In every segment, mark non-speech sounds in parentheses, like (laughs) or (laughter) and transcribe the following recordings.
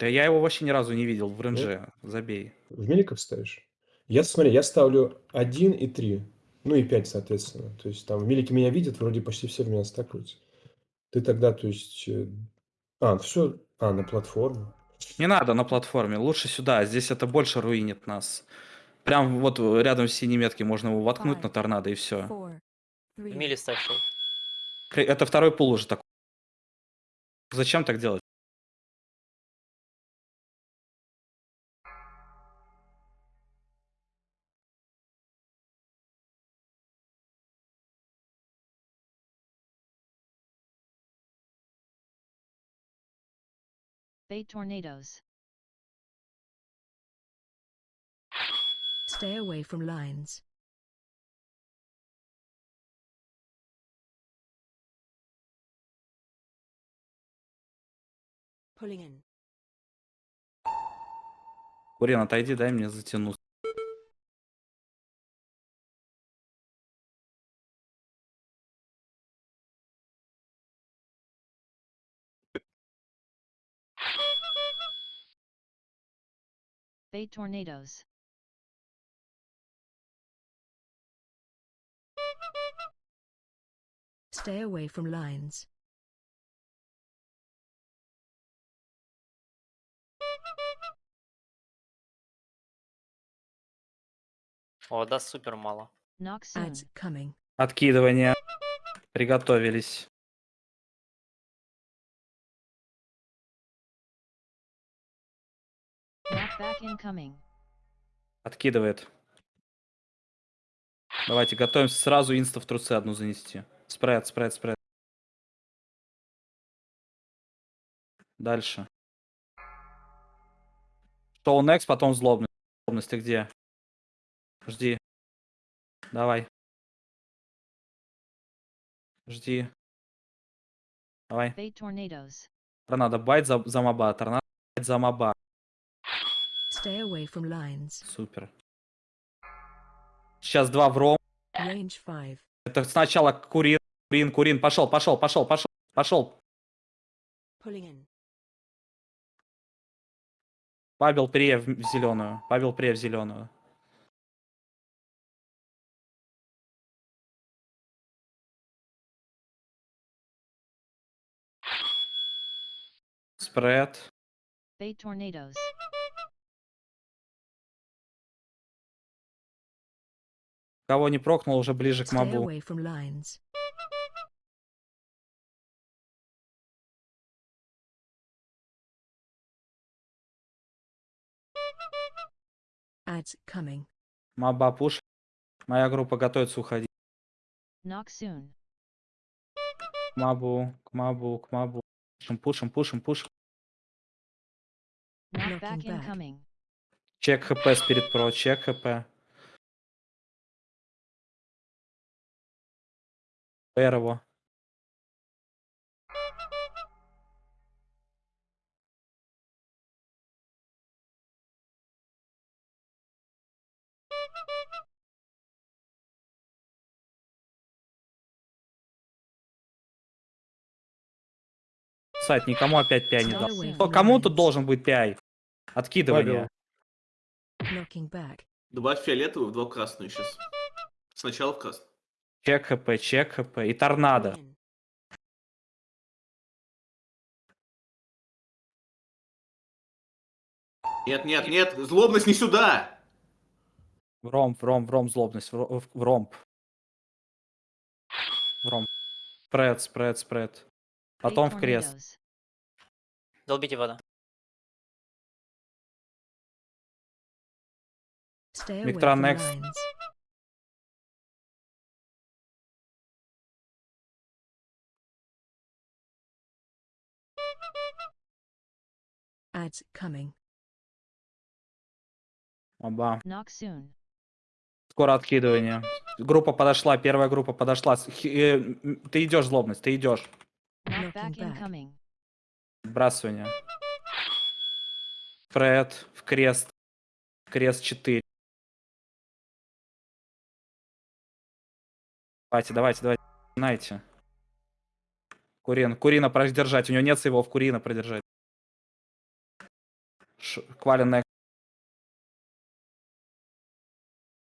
Да я его вообще ни разу не видел в Нет? ренже. Забей. В меликов ставишь? Я, смотри, я ставлю 1 и 3. Ну и 5, соответственно. То есть там в мелике меня видят, вроде почти все в меня стакаются. Ты тогда, то есть... э, А, все... А, на платформу. Не надо на платформе, лучше сюда. Здесь это больше руинит нас. Прям вот рядом с синей метки можно его воткнуть на торнадо и все. four, миле ставь. Это второй пул уже такой. Зачем так делать? Bay tornadoes. stay away from lines. Pulling in. Курен, отойди, дай мне затянуть. Bay tornadoes. Stay away from lines. О, да, супер мало. Knock soon. Ads coming. Откидывание. Приготовились. Откидывает. Давайте готовимся сразу инста в трусы одну занести. Спред, спред, спред. Дальше. Шоу next, потом злобность. Злобность, ты где? Жди. Давай. Жди. Давай. Торнадо байт за, за моба. Торнадо байт за моба. Stay away from lines. Супер. Сейчас два в ром. Range 5. Это сначала Курин, Курин, Курин. Пошел, пошел, пошел, пошел, пошел. Pulling in. Павел Прия в зеленую. Павел Прия в зеленую. Спред. Bay tornadoes. Кого не прокнул, уже ближе к мобу. Ads coming. Моба пуш. Моя группа готовится уходить. Knock soon. К мобу, к мобу, к мобу. Пушим, пушим, пушим, пушим. Чек хп спирит про, чек хп. ПР его. Сайт никому опять пяй не дал. Кому тут должен быть пяй? Откидывание. Фиолетовую в два красную сейчас. Сначала в красную. Чек хп, чек хп. И торнадо. Нет, нет, нет, злобность не сюда! В ромб, в ромб, в ромб злобность. В в ромб. В ромб. Спред, спред, спред. Потом в крест. Долбите вода. From next. Ads coming. Оба. Knock soon. Скоро откидывание. Группа подошла, первая группа подошла. Э, Ты идешь, злобность, ты идешь. Back. incoming. Сбрасывание. Спред в крест. Крест 4. Давайте, давайте, давайте. Начинайте. Курин. Курина продержать. У него нет его в Курина продержать. Ш- Квалин next.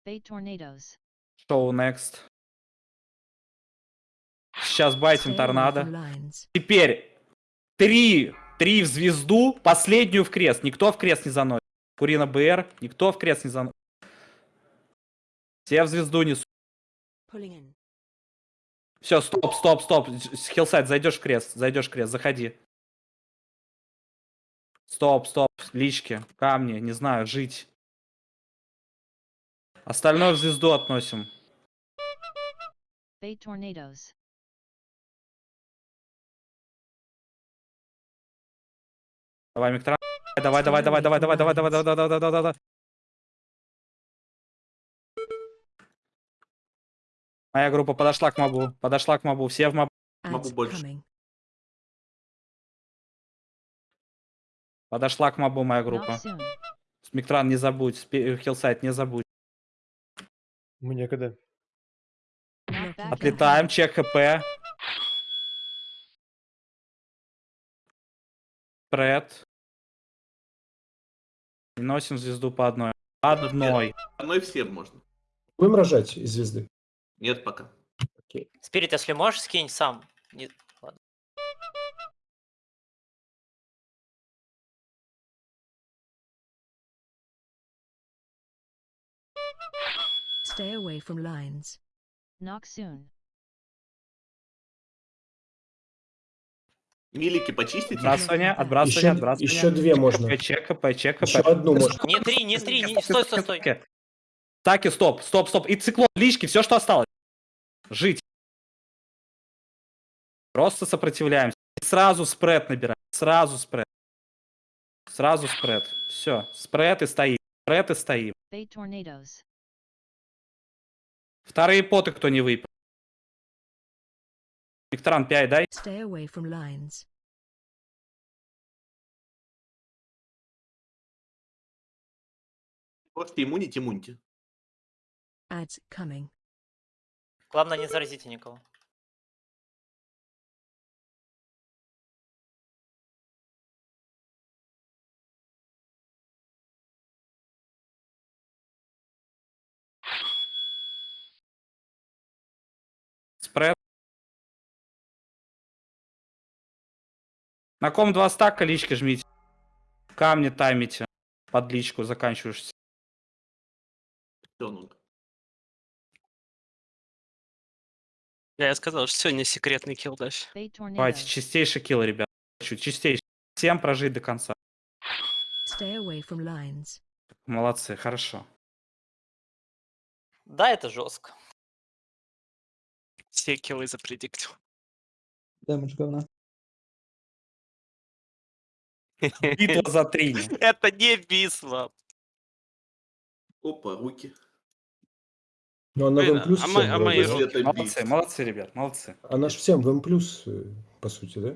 Bait tornadoes. Шоу next. Сейчас байтим торнадо. Теперь три, три в звезду, последнюю в крест. Никто в крест не заносит. Курина БР, никто в крест не заносит. Все в звезду несут. Все, стоп, стоп, стоп. Хиллсайд, зайдешь в крест, зайдешь в крест, заходи. Стоп, стоп, лички, камни, не знаю, жить. Остальное в звезду относим. Bait tornadoes. Давай, Миктран. Давай, давай, давай, давай, давай, давай, давай, давай, давай, давай, давай, давай. Моя группа подошла к мобу, подошла к мобу, все в моб. Могу Ads больше. Подошла к мобу моя группа. soon. Миктран, не забудь, спи- Хиллсайд, не забудь. Мы back. Отлетаем, чек ХП. Пред. И носим звезду по одной. По одной. Одной всем можно. Будем рожать из звезды? Нет пока. Спирит, если можешь, скинь сам. Stay away from lines. Knock soon. Милики почистите? Отбрасывание, отбрасывание, Еще, отбрасывание. еще две можно. Чек ХП. Еще одну можно. Не три, не три, не... Стой, стой, стой. Таки, стоп, стоп, стоп. И циклон, лички, все, что осталось. Жить. Просто сопротивляемся. И сразу спред набираем. Сразу спред. Сразу спред. Все, спред и стоим. Спред и стоим. Вторые поты кто не выпил. Викторан 5 дай. Stay away from lines. Можете иммунить, иммуньте. Ads coming. Главное, не заразите никого. На ком два стака лички жмите. Камни таймите. Под личку заканчиваешься. Я сказал, что сегодня секретный килдаш. Bait Давайте, чистейший килл, ребят. Хочу чистейший. Всем прожить до конца. Stay away from lines. Молодцы, хорошо. Да, это жестко. Все киллы запредиктил. Дэмэдж говна. (laughs) Битва за три. Это не бисма. Опа, руки. Ну, она в Блин, М плюс а мы- а мы- Молодцы, молодцы, ребят, молодцы. Она ж всем в М плюс, э, по сути, да?